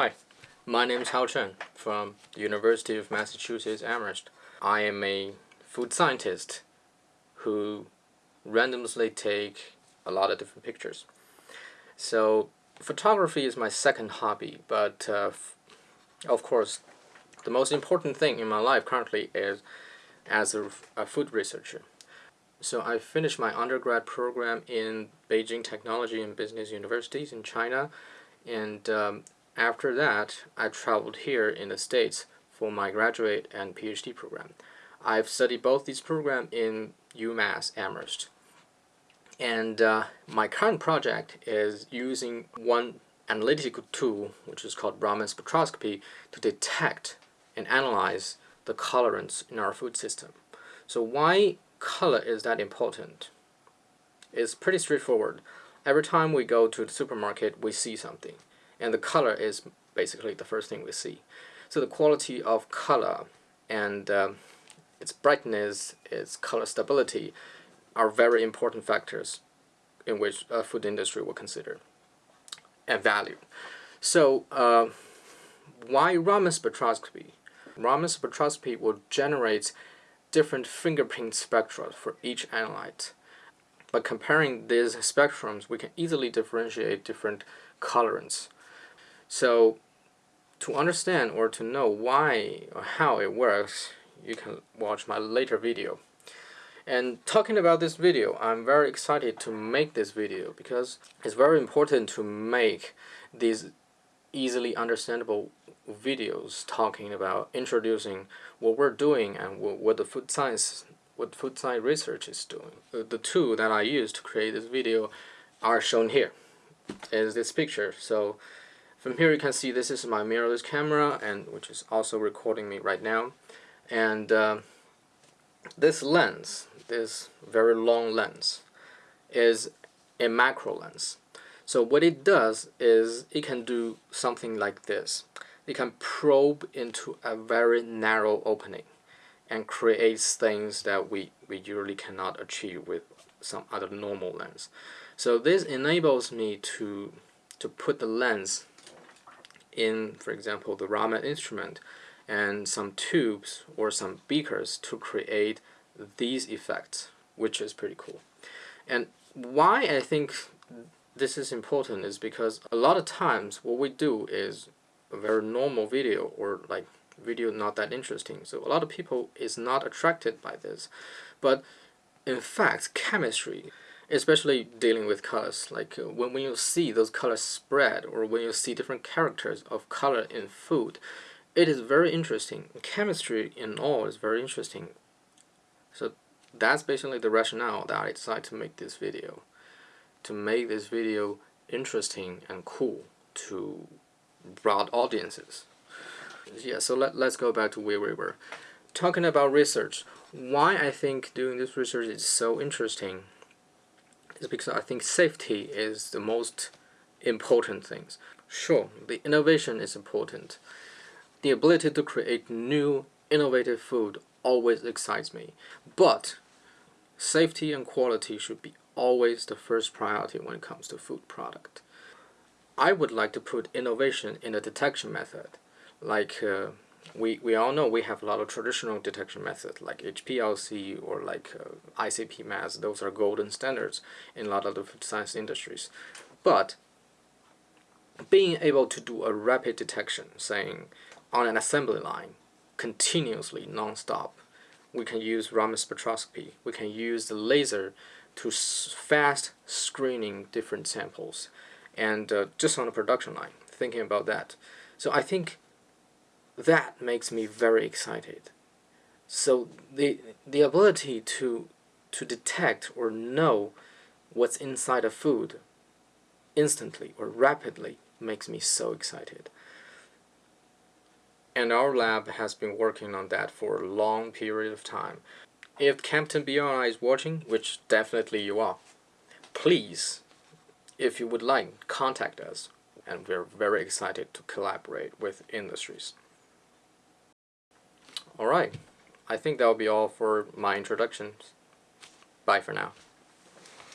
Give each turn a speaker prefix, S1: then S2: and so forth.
S1: Hi, my name is Hao Chen from the University of Massachusetts Amherst. I am a food scientist who randomly take a lot of different pictures. So photography is my second hobby, but uh, of course the most important thing in my life currently is as a, a food researcher. So I finished my undergrad program in Beijing Technology and Business Universities in China and um, after that, I traveled here in the States for my graduate and PhD program. I've studied both these programs in UMass Amherst. And uh, my current project is using one analytical tool, which is called Raman spectroscopy, to detect and analyze the colorants in our food system. So why color is that important? It's pretty straightforward. Every time we go to the supermarket, we see something and the color is basically the first thing we see. So the quality of color and um, its brightness, its color stability are very important factors in which a food industry will consider and value. So uh, why Raman spectroscopy? Raman spectroscopy will generate different fingerprint spectra for each analyte. By comparing these spectrums, we can easily differentiate different colorants. So to understand or to know why or how it works, you can watch my later video. And talking about this video, I'm very excited to make this video because it's very important to make these easily understandable videos talking about introducing what we're doing and what the food science what food science research is doing. The two that I use to create this video are shown here is this picture. So from here you can see this is my mirrorless camera and which is also recording me right now. And uh, this lens, this very long lens, is a macro lens. So what it does is it can do something like this. It can probe into a very narrow opening and creates things that we, we usually cannot achieve with some other normal lens. So this enables me to, to put the lens in, for example, the Raman instrument and some tubes or some beakers to create these effects, which is pretty cool. And why I think this is important is because a lot of times what we do is a very normal video or like video not that interesting. So a lot of people is not attracted by this. But in fact, chemistry especially dealing with colors like uh, when, when you see those colors spread or when you see different characters of color in food it is very interesting. Chemistry in all is very interesting. So that's basically the rationale that I decided to make this video to make this video interesting and cool to broad audiences. Yeah so let, let's go back to where we were. Talking about research why I think doing this research is so interesting is because I think safety is the most important things. Sure, the innovation is important. The ability to create new innovative food always excites me. But safety and quality should be always the first priority when it comes to food product. I would like to put innovation in the detection method, like uh, we, we all know we have a lot of traditional detection methods like HPLC or like uh, ICP mass. Those are golden standards in a lot of the science industries. But being able to do a rapid detection, saying on an assembly line, continuously, non-stop, we can use Raman spectroscopy. We can use the laser to fast screening different samples and uh, just on a production line, thinking about that. So I think that makes me very excited. So the the ability to to detect or know what's inside a food instantly or rapidly makes me so excited. And our lab has been working on that for a long period of time. If Campden BRI is watching, which definitely you are, please, if you would like, contact us. And we're very excited to collaborate with industries. Alright, I think that will be all for my introductions. Bye for now.